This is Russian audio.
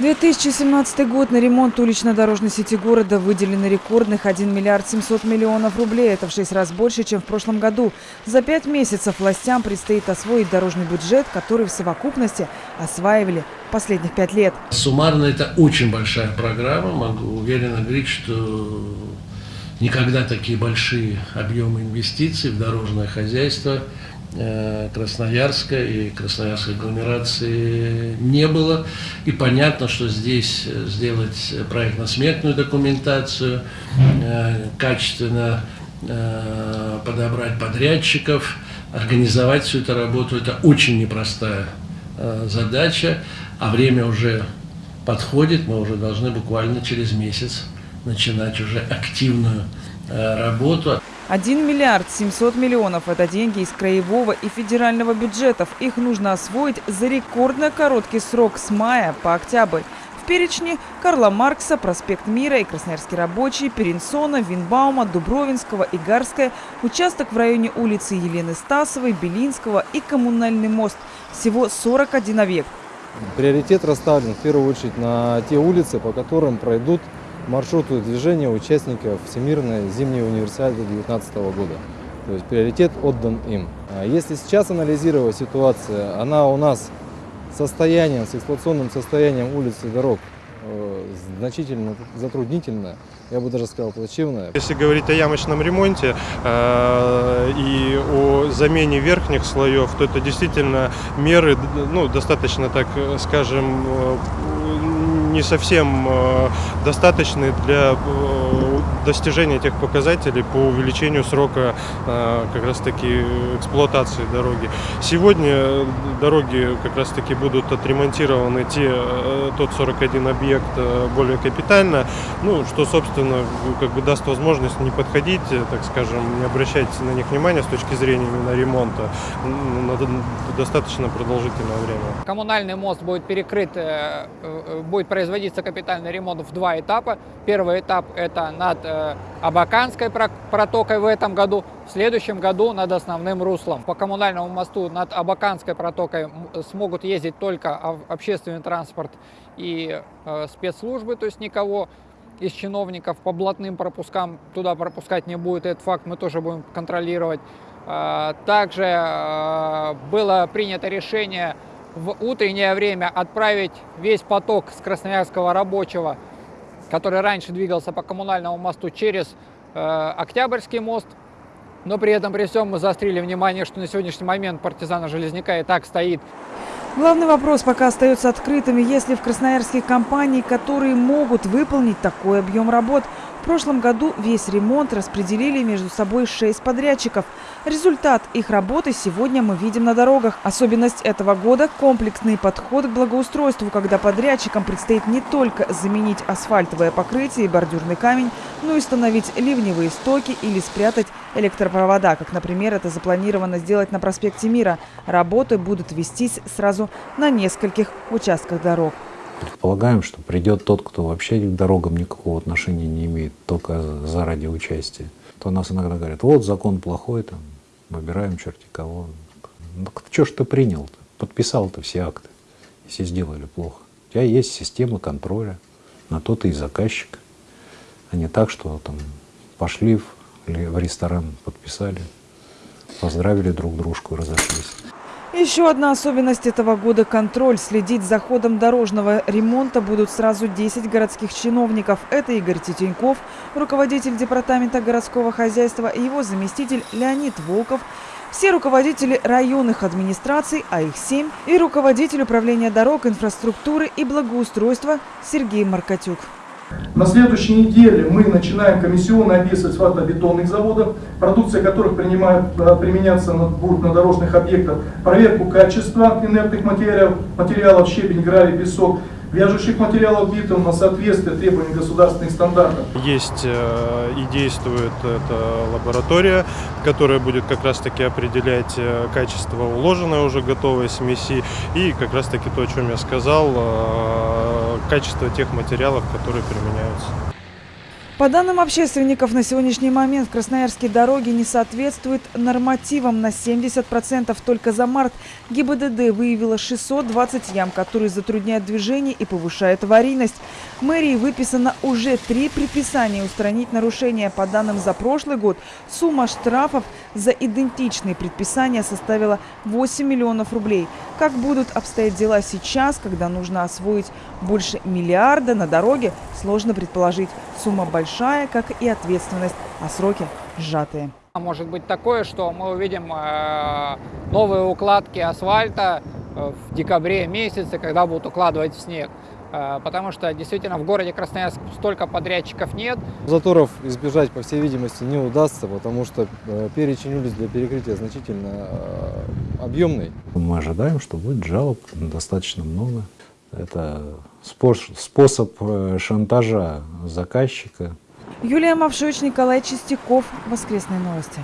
2017 год на ремонт улично-дорожной сети города выделено рекордных 1 миллиард 700 миллионов рублей. Это в 6 раз больше, чем в прошлом году. За пять месяцев властям предстоит освоить дорожный бюджет, который в совокупности осваивали последних пять лет. Суммарно это очень большая программа. Могу уверенно говорить, что никогда такие большие объемы инвестиций в дорожное хозяйство – Красноярска и Красноярской агломерации не было. И понятно, что здесь э, сделать проектно-сметную документацию, э, качественно подобрать подрядчиков, организовать всю эту работу, это очень непростая задача, а время уже подходит, мы уже должны буквально через месяц начинать уже активную работу. 1 миллиард 700 миллионов – это деньги из краевого и федерального бюджетов. Их нужно освоить за рекордно короткий срок с мая по октябрь. В перечне Карла Маркса, Проспект Мира и Красноярский рабочий, Перенсона, Винбаума, Дубровинского, Игарская, участок в районе улицы Елены Стасовой, Белинского и коммунальный мост. Всего 41 объект. Приоритет расставлен в первую очередь на те улицы, по которым пройдут маршруту движения участников Всемирной зимней универсиады 2019 года. То есть приоритет отдан им. А если сейчас анализировать ситуацию, она у нас состоянием, с эксплуатационным состоянием улиц и дорог э, значительно затруднительная, я бы даже сказал плачевная. Если говорить о ямочном ремонте э, и о замене верхних слоев, то это действительно меры ну, достаточно, так скажем, э, не совсем э, достаточны для э, достижения тех показателей по увеличению срока э, как раз таки эксплуатации дороги. Сегодня дороги как раз таки будут отремонтированы те, тот 41 объект более капитально, ну, что, собственно, как бы даст возможность не подходить, так скажем, не обращать на них внимания с точки зрения именно ремонта на достаточно продолжительное время. Коммунальный мост будет перекрыт, будет производиться капитальный ремонт в два этапа. Первый этап это над э, Абаканской протокой в этом году, в следующем году над основным руслом. По коммунальному мосту над Абаканской протокой смогут ездить только общественный транспорт и э, спецслужбы, то есть никого из чиновников по блатным пропускам туда пропускать не будет. Этот факт мы тоже будем контролировать. Э, также э, было принято решение в утреннее время отправить весь поток с Красноярского рабочего, который раньше двигался по коммунальному мосту через э, Октябрьский мост. Но при этом при всем мы заострили внимание, что на сегодняшний момент партизана Железняка и так стоит. Главный вопрос пока остается открытым. Если в красноярских компаний, которые могут выполнить такой объем работ, в прошлом году весь ремонт распределили между собой шесть подрядчиков. Результат их работы сегодня мы видим на дорогах. Особенность этого года – комплексный подход к благоустройству, когда подрядчикам предстоит не только заменить асфальтовое покрытие и бордюрный камень, но и установить ливневые стоки или спрятать электропровода, как, например, это запланировано сделать на проспекте Мира. Работы будут вестись сразу на нескольких участках дорог. Предполагаем, что придет тот, кто вообще к дорогам никакого отношения не имеет, только заради участия. То нас иногда говорят, вот закон плохой, там, выбираем черти кого. Ну, что ж ты принял-то? Подписал-то все акты, если сделали плохо. У тебя есть система контроля, на то ты и заказчик. А не так, что там пошли в, в ресторан, подписали, поздравили друг дружку и разошлись. Еще одна особенность этого года – контроль. Следить за ходом дорожного ремонта будут сразу 10 городских чиновников. Это Игорь Тетеньков, руководитель департамента городского хозяйства, и его заместитель Леонид Волков, все руководители районных администраций, а их семь, и руководитель управления дорог, инфраструктуры и благоустройства Сергей Маркотюк. На следующей неделе мы начинаем комиссионный обвес асфальтобетонных заводов, продукция которых принимает, э, применяться на, будет на дорожных объектах, проверку качества инертных материалов, материалов щебень, гравий, песок, вяжущих материалов битум на соответствие требованиям государственных стандартов. Есть э, и действует эта лаборатория, которая будет как раз таки определять э, качество уложенной уже готовой смеси и как раз таки то, о чем я сказал, качество тех материалов, которые применяются. По данным общественников, на сегодняшний момент в Красноярске дороги не соответствуют нормативам на 70%. Только за март ГИБДД выявила 620 ям, которые затрудняют движение и повышают аварийность. Мэрии выписано уже три предписания устранить нарушения. По данным за прошлый год, сумма штрафов за идентичные предписания составила 8 миллионов рублей. Как будут обстоять дела сейчас, когда нужно освоить больше миллиарда на дороге, сложно предположить. Сумма большая, как и ответственность, а сроки сжатые. Может быть такое, что мы увидим э, новые укладки асфальта э, в декабре месяце, когда будут укладывать в снег. Э, потому что действительно в городе Красноярск столько подрядчиков нет. Заторов избежать, по всей видимости, не удастся, потому что перечень улиц для перекрытия значительно объемный. Мы ожидаем, что будет жалоб достаточно много. Это способ шантажа заказчика. Юлия Мавшевич, Николай Чистяков. Воскресные новости.